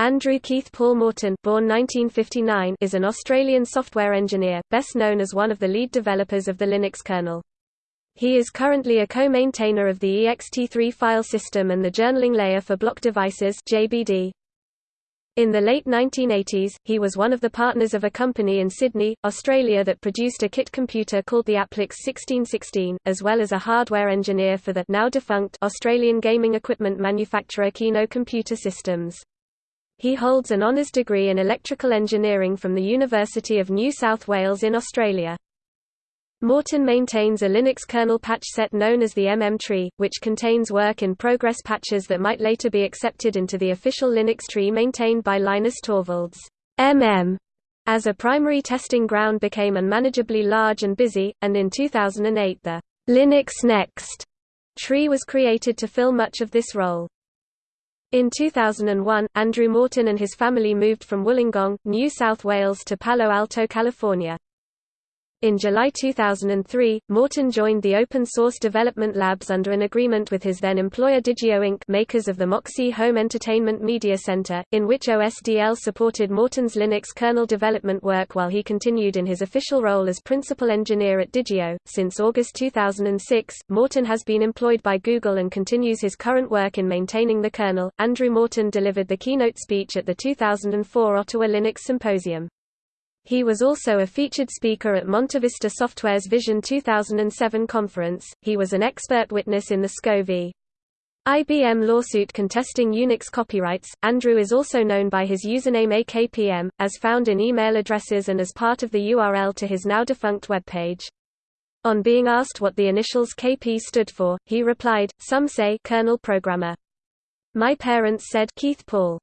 Andrew Keith Paul Morton born 1959 is an Australian software engineer, best known as one of the lead developers of the Linux kernel. He is currently a co-maintainer of the ext3 file system and the journaling layer for block devices JBD. In the late 1980s, he was one of the partners of a company in Sydney, Australia that produced a kit computer called the Applix 1616, as well as a hardware engineer for the now defunct Australian gaming equipment manufacturer Keno Computer Systems. He holds an honours degree in electrical engineering from the University of New South Wales in Australia. Morton maintains a Linux kernel patch set known as the MM tree, which contains work-in-progress patches that might later be accepted into the official Linux tree maintained by Linus Torvalds. MM as a primary testing ground became unmanageably large and busy, and in 2008 the Linux Next tree was created to fill much of this role. In 2001, Andrew Morton and his family moved from Wollongong, New South Wales to Palo Alto, California. In July 2003, Morton joined the Open Source Development Labs under an agreement with his then employer Digeo Inc. makers of the Moxi Home Entertainment Media Center, in which OSDL supported Morton's Linux kernel development work while he continued in his official role as principal engineer at Digeo. Since August 2006, Morton has been employed by Google and continues his current work in maintaining the kernel. Andrew Morton delivered the keynote speech at the 2004 Ottawa Linux Symposium. He was also a featured speaker at MontaVista Software's Vision 2007 conference. He was an expert witness in the SCO v. IBM lawsuit contesting Unix copyrights. Andrew is also known by his username AKPM, as found in email addresses and as part of the URL to his now defunct webpage. On being asked what the initials KP stood for, he replied, Some say kernel programmer. My parents said Keith Paul.